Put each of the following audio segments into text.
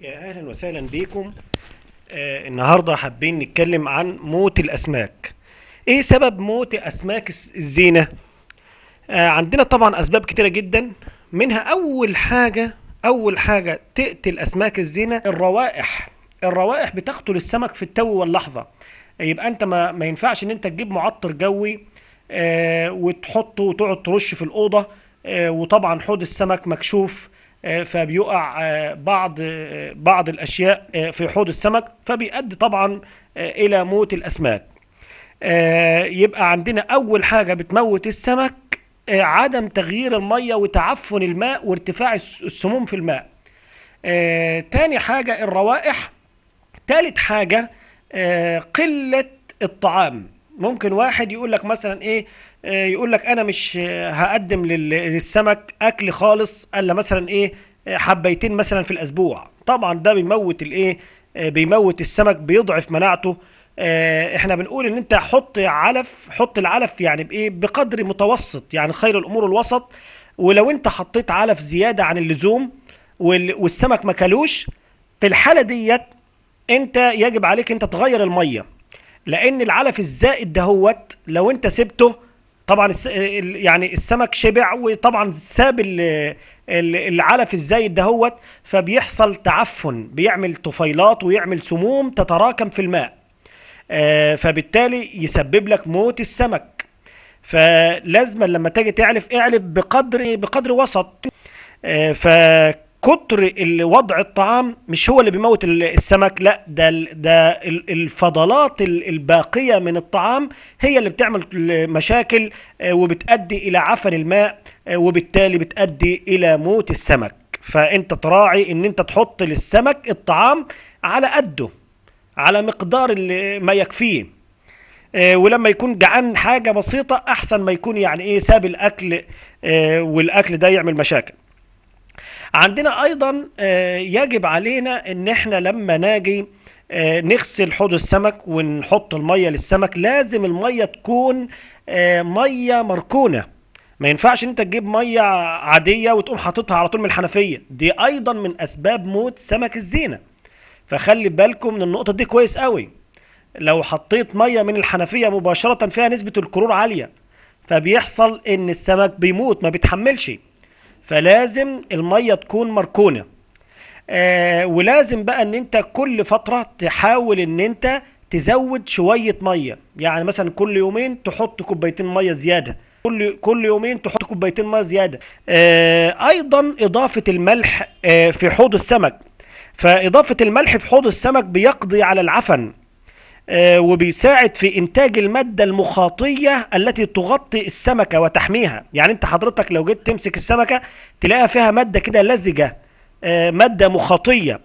يا أهلا وسهلا بيكم. آه النهارده حابين نتكلم عن موت الأسماك. إيه سبب موت أسماك الزينة؟ آه عندنا طبعا أسباب كتيرة جدا. منها أول حاجة أول حاجة تقتل أسماك الزينة الروائح. الروائح بتقتل السمك في التو واللحظة. يبقى أنت ما, ما ينفعش إن أنت تجيب معطر جوي آه وتحطه وتقعد ترش في الأوضة آه وطبعا حوض السمك مكشوف. فبيقع آه بعض آه بعض الأشياء آه في حوض السمك فبيؤدي طبعا آه إلى موت الأسماك. آه، يبقى عندنا أول حاجة بتموت السمك آه، عدم تغيير المية وتعفن الماء وارتفاع الس- السموم في الماء. آه، تاني حاجة الروائح. تالت حاجة آه، قلة الطعام. ممكن واحد يقول لك مثلا إيه آه، يقول لك أنا مش آه، هقدم لل- للسمك أكل خالص إلا مثلا إيه آه، حبيتين مثلا في الأسبوع. طبعا ده بيموت الايه بيموت السمك بيضعف مناعته. آه، إحنا بنقول إن أنت حط علف حط العلف يعني بإيه بقدر متوسط يعني خير الأمور الوسط. ولو أنت حطيت علف زيادة عن اللزوم وال- والسمك ما كلوش في الحالة ديت أنت يجب عليك أنت تغير المية. لأن العلف الزائد دهوت لو أنت سبته طبعا يعني السمك شبع وطبعا ساب العلف الزايد دهوت فبيحصل تعفن بيعمل طفيلات ويعمل سموم تتراكم في الماء. آه، فبالتالي يسبب لك موت السمك. فلازم لما تيجي تعلف اعلف بقدر بقدر وسط. آه، فكتر ال- وضع الطعام مش هو اللي بيموت ال- السمك لا ده ده ال- الفضلات ال- الباقية من الطعام هي اللي بتعمل مشاكل آه، وبتؤدي إلى عفن الماء آه، وبالتالي بتؤدي إلى موت السمك. فأنت تراعي إن أنت تحط للسمك الطعام على قده على مقدار اللي ما يكفيه. آه، ولما يكون جعان حاجة بسيطة أحسن ما يكون يعني إيه ساب الأكل آه، والأكل ده يعمل مشاكل. عندنا أيضا آه، يجب علينا إن إحنا لما ناجي آه، نغسل حوض السمك ونحط المية للسمك لازم المية تكون آه، مية مركونة. ما ينفعش إن أنت تجيب مية عادية وتقوم حاططها على طول من الحنفية. دي أيضا من أسباب موت سمك الزينة. فخلي بالكم من النقطة دي كويس قوي. لو حطيت مية من الحنفية مباشرة فيها نسبة الكلور عالية. فبيحصل إن السمك بيموت ما بيتحملش. فلازم المية تكون مركونة. آه ولازم بقى إن أنت كل فترة تحاول إن أنت تزود شوية مية. يعني مثلا كل يومين تحط كوبايتين مية زيادة. كل كل يومين تحط كوبايتين مية زيادة. آه أيضا إضافة الملح آه في حوض السمك. فإضافة الملح في حوض السمك بيقضي على العفن. وبيساعد في إنتاج المادة المخاطية التي تغطي السمكة وتحميها. يعني أنت حضرتك لو جيت تمسك السمكة تلاقيها فيها مادة كده لزجة آه، مادة مخاطية.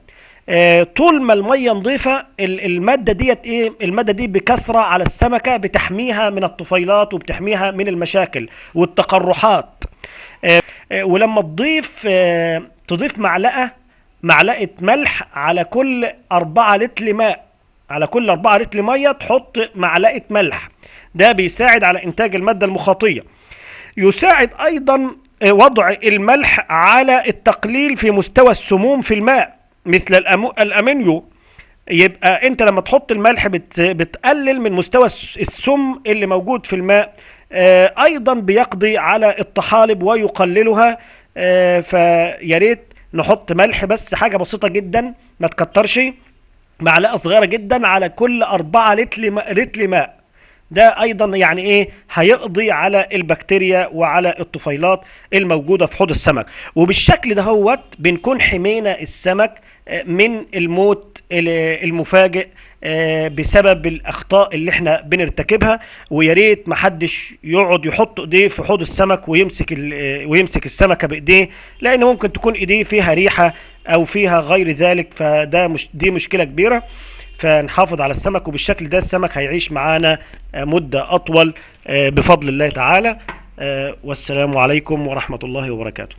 آه، طول ما المية نظيفة ال- المادة ديت إيه؟ المادة دي بكثرة على السمكة بتحميها من الطفيلات وبتحميها من المشاكل والتقرحات. آه، آه، ولما تضيف آه، تضيف معلقة معلقة ملح على كل أربعة لتر ماء على كل 4 لتر مية تحط معلقة ملح. ده بيساعد على إنتاج المادة المخاطية. يساعد أيضا وضع الملح على التقليل في مستوى السموم في الماء مثل الامونيو يبقى أنت لما تحط الملح بت بتقلل من مستوى الس- السم اللي موجود في الماء آه، أيضا بيقضي على الطحالب ويقللها. آه، فيا ريت نحط ملح بس حاجة بسيطة جدا ما تكترش. معلقة صغيرة جدا على كل 4 لتر لتر ماء. ده أيضا يعني إيه؟ هيقضي على البكتيريا وعلى الطفيلات الموجودة في حوض السمك. وبالشكل ده هوت بنكون حمينا السمك آه، من الموت ال- المفاجئ آه، بسبب الأخطاء اللي إحنا بنرتكبها. ويا ريت محدش يقعد يحط إيديه في حوض السمك ويمسك آه، ويمسك السمكة بإيديه لأن ممكن تكون إيديه فيها ريحة أو فيها غير ذلك فده مش دي مشكلة كبيرة. فنحافظ على السمك وبالشكل ده السمك هيعيش معانا آه، مدة أطول آه، بفضل الله تعالى. آه، والسلام عليكم ورحمة الله وبركاته.